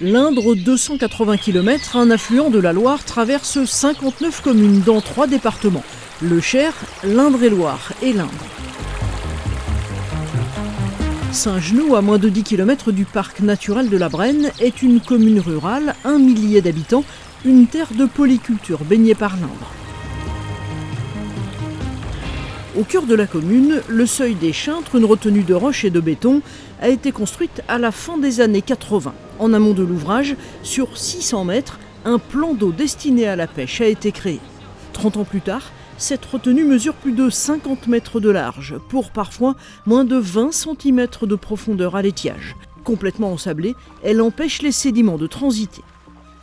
L'Indre, 280 km, un affluent de la Loire, traverse 59 communes dans trois départements. Le Cher, l'Indre-et-Loire et l'Indre. Saint-Genoux, à moins de 10 km du parc naturel de la Brenne, est une commune rurale, un millier d'habitants, une terre de polyculture baignée par l'Indre. Au cœur de la commune, le seuil des Chintres, une retenue de roches et de béton, a été construite à la fin des années 80. En amont de l'ouvrage, sur 600 mètres, un plan d'eau destiné à la pêche a été créé. 30 ans plus tard, cette retenue mesure plus de 50 mètres de large, pour parfois moins de 20 cm de profondeur à l'étiage. Complètement ensablée, elle empêche les sédiments de transiter.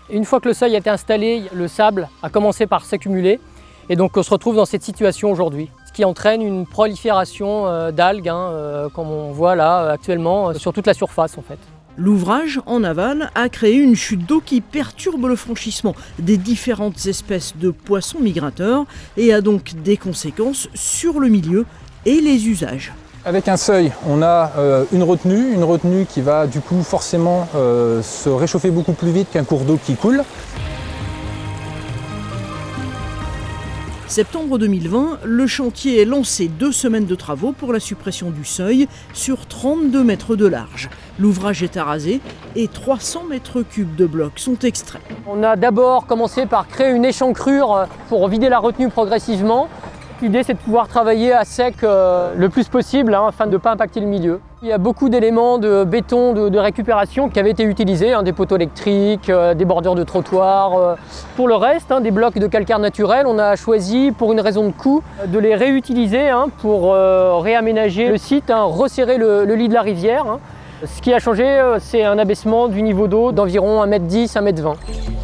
Une fois que le seuil a été installé, le sable a commencé par s'accumuler et donc on se retrouve dans cette situation aujourd'hui qui entraîne une prolifération euh, d'algues, hein, euh, comme on voit là actuellement, euh, sur toute la surface en fait. L'ouvrage, en aval, a créé une chute d'eau qui perturbe le franchissement des différentes espèces de poissons migrateurs et a donc des conséquences sur le milieu et les usages. Avec un seuil, on a une retenue, une retenue qui va du coup forcément se réchauffer beaucoup plus vite qu'un cours d'eau qui coule. Septembre 2020, le chantier est lancé deux semaines de travaux pour la suppression du seuil sur 32 mètres de large. L'ouvrage est arasé et 300 mètres cubes de blocs sont extraits. On a d'abord commencé par créer une échancrure pour vider la retenue progressivement L'idée c'est de pouvoir travailler à sec euh, le plus possible hein, afin de ne pas impacter le milieu. Il y a beaucoup d'éléments de béton de, récupération qui avaient été utilisés, hein, des poteaux électriques, euh, des bordures de trottoirs. Euh. Pour le reste, hein, des blocs de calcaire naturel, on a choisi pour une raison de coût de les réutiliser pour réaménager le site, resserrer le, le, lit de la rivière. Ce qui a changé, c'est un abaissement du niveau d'eau d'environ 1m10, 1m20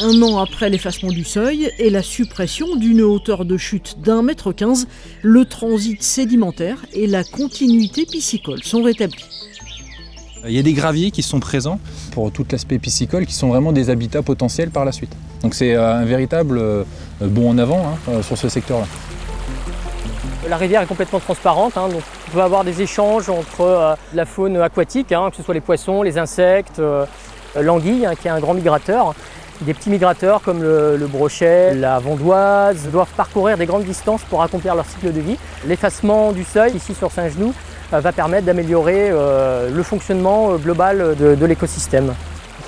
un an après l'effacement du seuil et la suppression d'une hauteur de chute d'un mètre quinze, le transit sédimentaire et la continuité piscicole sont rétablis. Il y a des graviers qui sont présents pour tout l'aspect piscicole qui sont vraiment des habitats potentiels par la suite. Donc c'est euh, un véritable euh, bond en avant hein, euh, sur ce secteur-là. La rivière est complètement transparente, hein, donc on peut avoir des échanges entre la faune aquatique, hein, que ce soit les poissons, les insectes, l'anguille qui est un grand migrateur, des petits migrateurs comme le, brochet, la vandoise doivent parcourir des grandes distances pour accomplir leur cycle de vie. L'effacement du seuil ici sur Saint-Genoux euh, va permettre d'améliorer euh, le fonctionnement euh, global de, l'écosystème.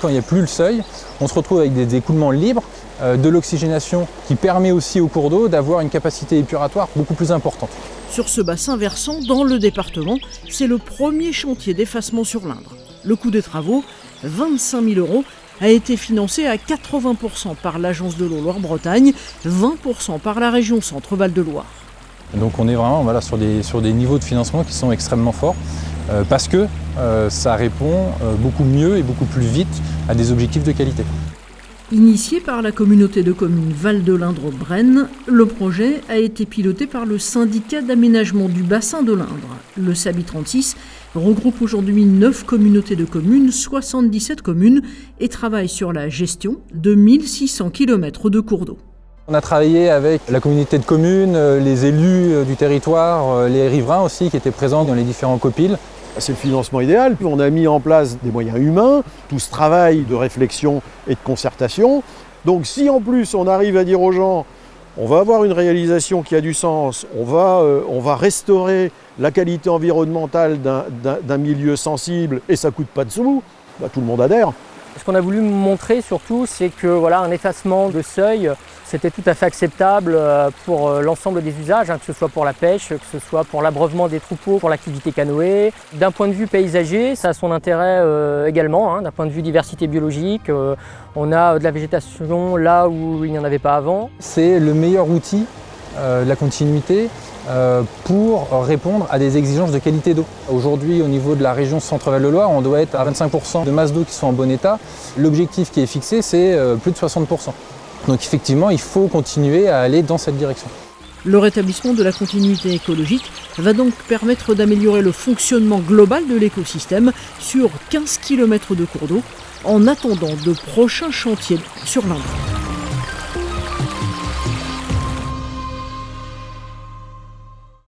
Quand il n'y a plus le seuil, on se retrouve avec des écoulements libres, de l'oxygénation qui permet aussi au cours d'eau d'avoir une capacité épuratoire beaucoup plus importante. Sur ce bassin versant, dans le département, c'est le premier chantier d'effacement sur l'Indre. Le coût des travaux, 25 000 euros, a été financé à 80% par l'Agence de l'eau Loire-Bretagne, 20% par la région Centre-Val de Loire. Donc on est vraiment voilà, sur, des, sur des niveaux de financement qui sont extrêmement forts euh, parce que euh, ça répond euh, beaucoup mieux et beaucoup plus vite à des objectifs de qualité. Initié par la communauté de communes Val de l'Indre-Brenne, le projet a été piloté par le syndicat d'aménagement du bassin de l'Indre. Le SABI 36 regroupe aujourd'hui 9 communautés de communes, 77 communes et travaille sur la gestion de 1600 km de cours d'eau. On a travaillé avec la communauté de communes, les élus du territoire, les riverains aussi qui étaient présents dans les différents copiles c'est le financement idéal. Puis on a mis en place des moyens humains, tout ce travail de réflexion et de concertation. Donc si en plus on arrive à dire aux gens, on va avoir une réalisation qui a du sens, on va, euh, restaurer la qualité environnementale d'un milieu sensible et ça coûte pas de sous, bah, tout le monde adhère. Ce qu'on a voulu montrer surtout, c'est que voilà, un effacement de seuil, c'était tout à fait acceptable euh, pour euh, l'ensemble des usages, hein, que ce soit pour la pêche, que ce soit pour l'abreuvement des troupeaux, pour l'activité canoë. D'un point de vue paysager, ça a son intérêt euh, également, hein, d'un point de vue diversité biologique. on a de la végétation là où il n'y en avait pas avant. C'est le meilleur outil la continuité pour répondre à des exigences de qualité d'eau. Aujourd'hui, au niveau de la région Centre-Val de Loire, on doit être à 25% de masse d'eau qui sont en bon état. L'objectif qui est fixé, c'est euh, plus de 60%. Donc effectivement, il faut continuer à aller dans cette direction. Le rétablissement de la continuité écologique va donc permettre d'améliorer le fonctionnement global de l'écosystème sur 15 km de cours d'eau en attendant de prochains chantiers sur l'Indre.